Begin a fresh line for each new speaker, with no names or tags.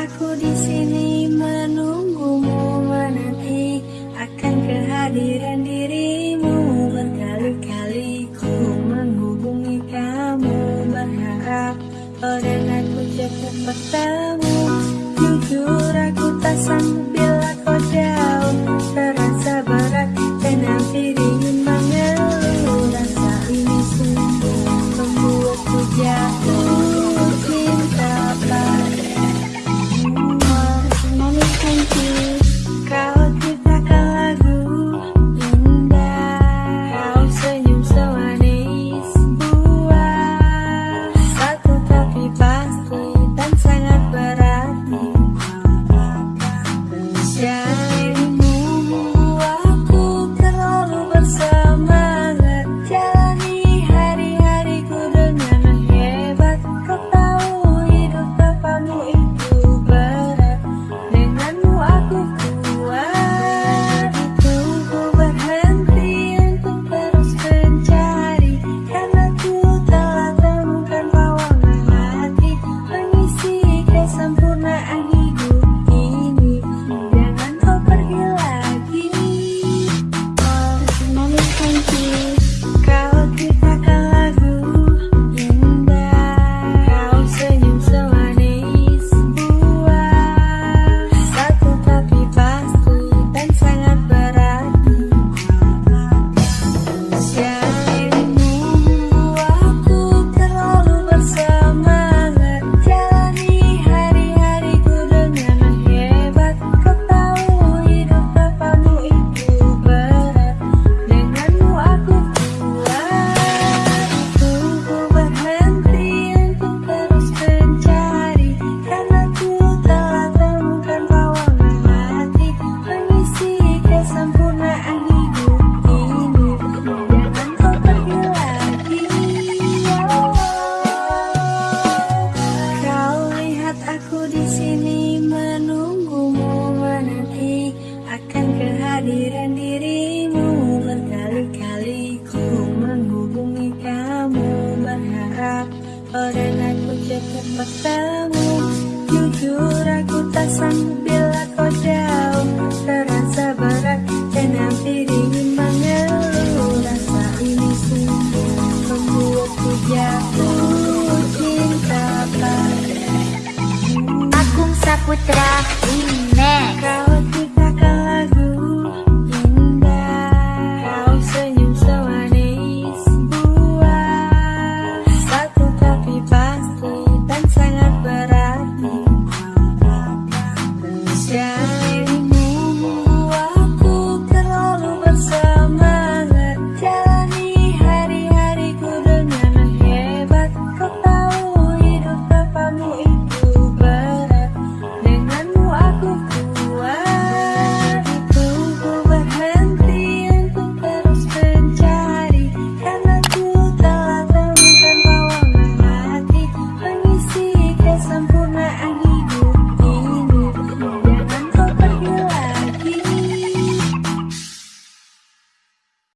Aku di sini menunggumu menanti akan kehadiran dirimu. Berkali-kali ku menghubungi kamu berharap orang aku cepat bertemu. Jujur aku tak sanggup Aku di sini menunggumu menanti akan kehadiran dirimu berkali-kali ku menghubungi kamu berharap orang aku cepat bertemu.
putra.